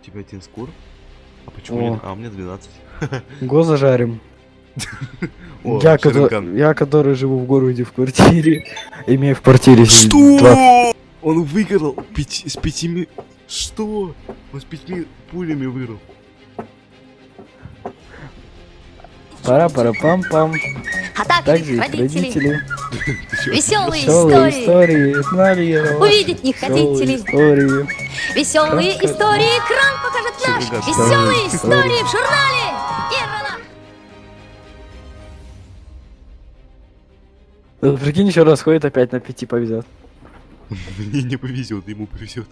У тебя один скор? А почему О. нет? А, у меня 12. Го зажарим. О, я, кото- Шеринган. я, который живу в городе в квартире, имею в квартире Что? 20 Он выиграл пяти- с пятими... Что? Он с пятьми пулями выиграл. пара пара пам пам А их родители. родители. Веселые Веселые истории. истории. Знали я вас. Увидеть не хотите ли? истории. Веселые Расскажи. истории экран покажет наш. Веселые истории. в журнале. Вот Прикинь, еще раз ходит, опять на пяти повезет. Мне не повезет, ему повезет.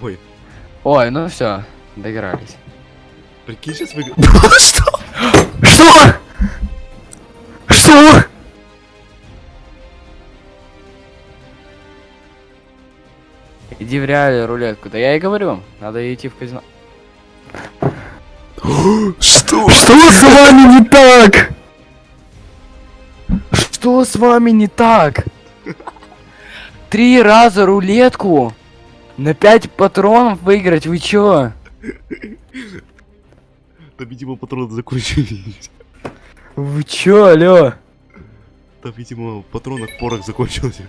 Ой, Ой, ну все, доигрались. Прикинь, сейчас выиграл. Что? Что? Что? Иди в реале рулетку. Да я и говорю, надо идти в казино. Что? Что с вами не так? Что с вами не так? Три раза рулетку на пять патронов выиграть, вы чё? Там, видимо, патроны закончились. Вы чё, алё? Там, видимо, в патронах порох закончился.